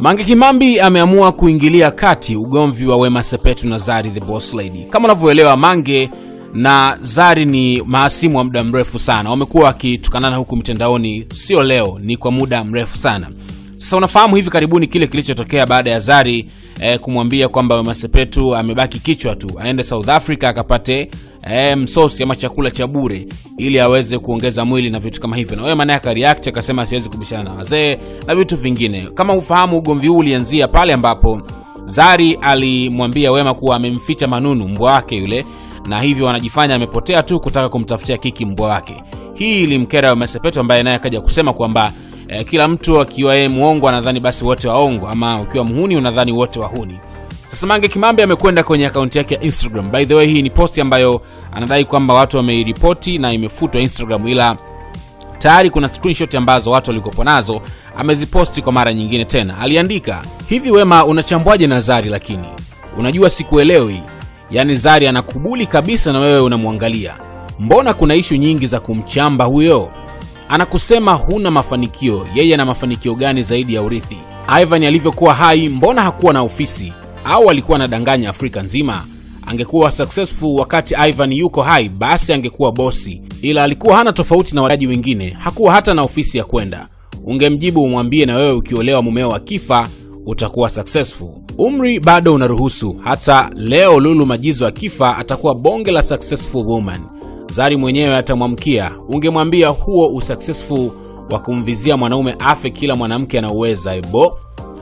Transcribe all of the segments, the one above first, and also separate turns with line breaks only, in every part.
Mange Kimambi ameamua kuingilia kati ugomvi wa Wema Sepetu na Zari the Boss Lady. Kama unavyoelewa, Mange na Zari ni mahasimu wa muda mrefu sana, wamekuwa wakitukanana huku mitandaoni, sio leo, ni kwa muda mrefu sana. Sasa unafahamu hivi karibuni kile kilichotokea baada ya Zari eh, kumwambia kwamba Wema Sepetu amebaki kichwa tu, aende South Africa akapate eh, msosi ama chakula cha bure ili aweze kuongeza mwili na vitu kama hivyo, na Wema naye akareact akasema siwezi kubishana na wazee na vitu vingine. Kama ufahamu, ugomvi huu ulianzia pale ambapo Zari alimwambia Wema kuwa amemficha Manunu mbwa wake yule, na hivyo wanajifanya amepotea tu kutaka kumtafutia kiki mbwa wake. Hii ilimkera Wema Sepetu ambaye naye akaja kusema kwamba eh, kila mtu akiwa yeye muongo anadhani basi wote waongo, ama ukiwa mhuni unadhani wote wahuni. Sasa Mange Kimambe amekwenda kwenye akaunti yake ya Instagram. By the way, hii ni posti ambayo anadai kwamba watu wameiripoti na imefutwa Instagram, ila tayari kuna screenshot ambazo watu walikopo nazo ameziposti kwa mara nyingine tena. Aliandika hivi, Wema unachambwaje na Zari? Lakini unajua sikuelewi, yaani Zari anakubuli kabisa na wewe unamwangalia. Mbona kuna ishu nyingi za kumchamba huyo? Anakusema huna mafanikio. Yeye ana mafanikio gani zaidi ya urithi? Ivan alivyokuwa hai, mbona hakuwa na ofisi? Au alikuwa anadanganya Afrika nzima? Angekuwa successful wakati Ivan yuko hai, basi angekuwa bosi, ila alikuwa hana tofauti na wadaji wengine, hakuwa hata na ofisi ya kwenda. Ungemjibu umwambie, na wewe ukiolewa mumeo kifa utakuwa successful. Umri bado unaruhusu. Hata leo Lulu Majizo akifa atakuwa bonge la successful woman. Zari mwenyewe atamwamkia. Ungemwambia huo usuccessful wa kumvizia mwanaume afe kila mwanamke anauweza ebo.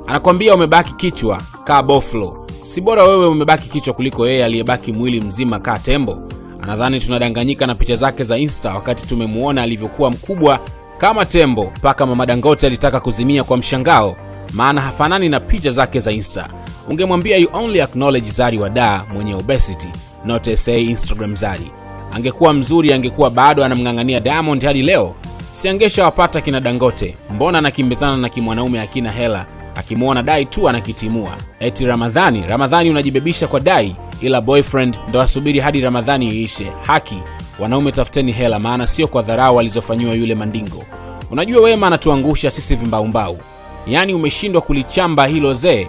Anakwambia umebaki kichwa kaa boflo. Si bora wewe umebaki kichwa kuliko yeye aliyebaki mwili mzima kaa tembo? Anadhani tunadanganyika na picha zake za Insta wakati tumemuona alivyokuwa mkubwa kama tembo, mpaka mama Dangote alitaka kuzimia kwa mshangao, maana hafanani na picha zake za Insta. Ungemwambia you only acknowledge Zari wa da mwenye obesity not say Instagram Zari. Angekuwa mzuri, angekuwa bado anamng'ang'ania Diamond hadi leo, si angeshawapata kina Dangote? Mbona anakimbizana na kimwanaume akina hela akimwona dai tu anakitimua. Eti Ramadhani, Ramadhani unajibebisha kwa dai, ila boyfriend ndo asubiri hadi Ramadhani iishe. Haki wanaume, tafuteni hela, maana sio kwa dharau alizofanyiwa yule Mandingo. Unajua Wema anatuangusha sisi vimbaumbau, yaani umeshindwa kulichamba hilo zee.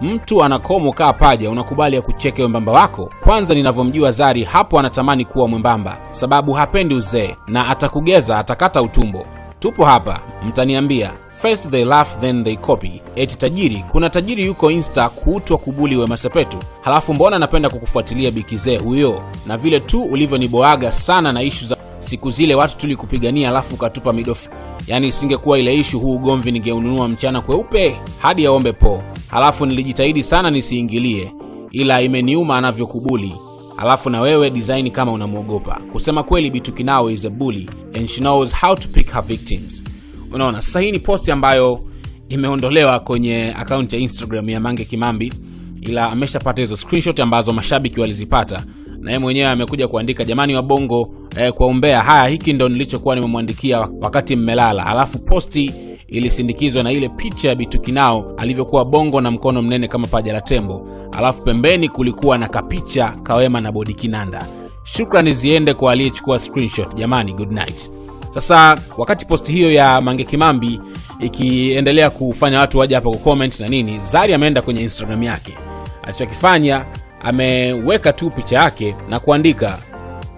Mtu anakomo kaa paja, unakubali ya kucheke wembamba wako? Kwanza ninavyomjua Zari, hapo anatamani kuwa mwembamba, sababu hapendi uzee na atakugeza, atakata utumbo. Tupo hapa, mtaniambia first they laugh then they copy. Eti tajiri, kuna tajiri yuko Insta kuutwa kubuli Wema Sepetu, halafu mbona anapenda kukufuatilia bikizee huyo? Na vile tu ulivyoniboaga sana na ishu za siku zile watu tulikupigania, alafu ukatupa midofu. Yaani isingekuwa ile ishu, huu ugomvi ningeununua mchana kweupe hadi yaombe po. Halafu nilijitahidi sana nisiingilie, ila imeniuma anavyokubuli alafu na wewe design kama unamwogopa. Kusema kweli, bitukinao Nao is a bully and she knows how to pick her victims. Unaona, sasa hii ni posti ambayo imeondolewa kwenye akaunti ya Instagram ya Mange Kimambi, ila ameshapata hizo screenshot ambazo mashabiki walizipata, na yeye mwenyewe amekuja kuandika, jamani wa Bongo eh, kwa umbea haya, hiki ndo nilichokuwa nimemwandikia wakati mmelala. Alafu posti ilisindikizwa na ile picha ya Bitu Kinao alivyokuwa bongo na mkono mnene kama paja la tembo, alafu pembeni kulikuwa na kapicha kawema na bodi kinanda. Shukrani ziende kwa aliyechukua screenshot. Jamani, good night. Sasa wakati posti hiyo ya Mange Kimambi ikiendelea kufanya watu waje hapa kucomment na nini, Zari ameenda kwenye Instagram yake. Alichokifanya ameweka tu picha yake na kuandika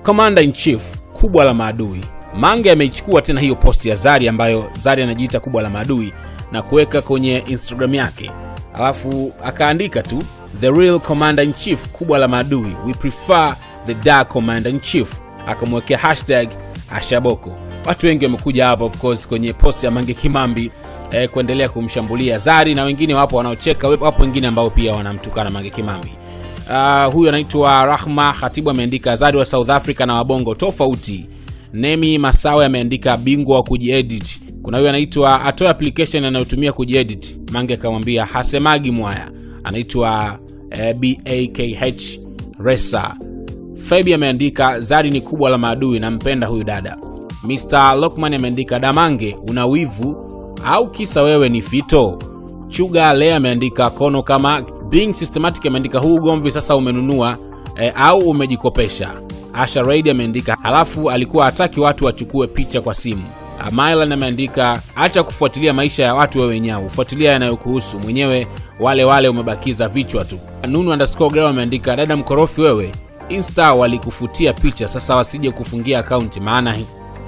Commander in Chief, kubwa la maadui. Mange ameichukua tena hiyo posti ya Zari ambayo Zari anajiita kubwa la maadui na kuweka kwenye Instagram yake, alafu akaandika tu the real commander in chief, kubwa la maadui, we prefer the dark commander in chief, akamwekea hashtag Ashaboko. Watu wengi wamekuja hapa of course kwenye posti ya Mange Kimambi eh, kuendelea kumshambulia Zari na wengine wapo wanaocheka, wapo wengine ambao pia wanamtukana Mange Kimambi. Uh, huyu anaitwa Rahma Khatibu ameandika Zari wa South Africa na wabongo tofauti. Nemi Masawe ameandika bingwa wa kujiedit. Kuna huyu anaitwa atoe application anayotumia kujiedit. Mange akamwambia hasemagi mwaya. Anaitwa eh, bakh Resa. Fabi ameandika Zari ni kubwa la maadui, nampenda huyu dada. Mr Lokman ameandika Damange, una wivu au kisa wewe ni fito? Chuga Le ameandika kono kama Being Systematic ameandika huu ugomvi sasa umenunua e, au umejikopesha. Asha Raid ameandika halafu alikuwa hataki watu wachukue picha kwa simu. Mylan ameandika acha kufuatilia maisha ya watu wewe nyau, fuatilia yanayokuhusu mwenyewe, wale wale umebakiza vichwa tu. Nunu underscore ameandika dada mkorofi wewe, Insta walikufutia picha, sasa wasije kufungia akaunti, maana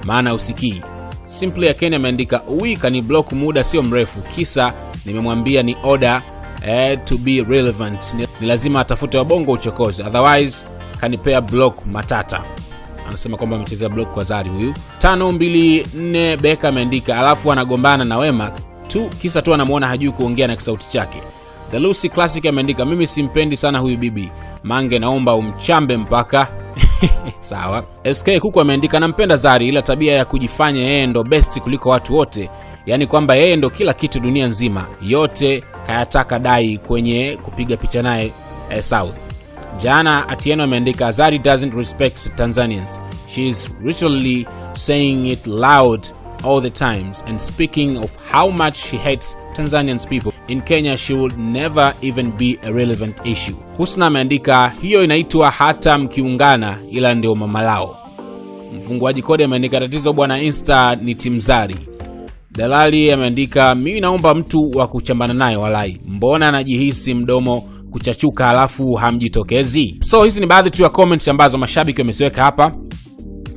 maana usikii. Simply kenya ameandika uwi kani block muda sio mrefu, kisa nimemwambia ni order eh, to be relevant, ni, ni lazima atafute wabongo uchokozi, otherwise kanipea block matata. Anasema kwamba amechezea block kwa Zari huyu. tano mbili nne Beka ameandika alafu anagombana na Wema tu kisa tu anamwona hajui kuongea na kisauti chake. The Lucy Classic ameandika mimi simpendi sana huyu bibi. Mange, naomba umchambe mpaka. Sawa. SK Kuku ameandika nampenda Zari, ila tabia ya kujifanya yeye ndo best kuliko watu wote, yaani kwamba yeye ndo kila kitu dunia nzima, yote kayataka dai kwenye kupiga picha naye eh, South Jana Atieno ameandika Zari doesn't respect Tanzanians. She is literally saying it loud all the times and speaking of how much she hates Tanzanians people. In Kenya she would never even be a relevant issue. Husna ameandika hiyo inaitwa hata mkiungana ila ndio mamalao. Mfunguaji kodi ameandika tatizo bwana Insta ni Timzari. Dalali ameandika mimi naomba mtu wa kuchambana naye walai. Mbona anajihisi mdomo kuchachuka halafu hamjitokezi. So hizi ni baadhi tu ya comments ambazo mashabiki wameziweka hapa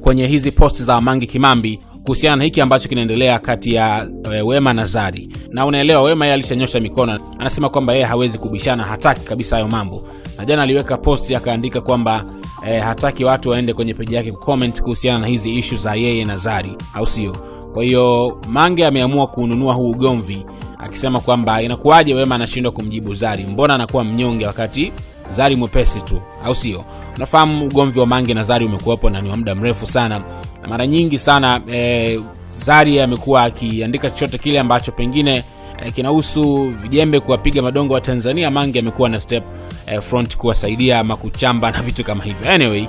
kwenye hizi posti za mangi Kimambi kuhusiana na hiki ambacho kinaendelea kati ya e, Wema na Zari. Na unaelewa Wema yeye alishanyosha mikono, anasema kwamba yeye hawezi kubishana, hataki kabisa hayo mambo. Na jana aliweka posti akaandika kwamba eh, hataki watu waende kwenye peji yake kucomment kuhusiana na hizi ishu za yeye na Zari, au sio? Kwa hiyo Mange ameamua kununua huu ugomvi akisema kwamba inakuwaje Wema anashindwa kumjibu Zari, mbona anakuwa mnyonge wakati Zari mwepesi tu, au sio? Unafahamu ugomvi wa Mange na Zari umekuwepo na ni wa muda mrefu sana, na mara nyingi sana e, Zari amekuwa akiandika chochote kile ambacho pengine e, kinahusu vijembe kuwapiga madongo wa Tanzania. Mange amekuwa na step e, front kuwasaidia ama kuchamba na vitu kama hivyo. Anyway,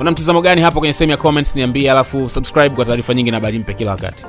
una mtazamo gani hapo kwenye sehemu ya comments? Niambie, alafu subscribe kwa taarifa nyingi na habari mpya kila wakati.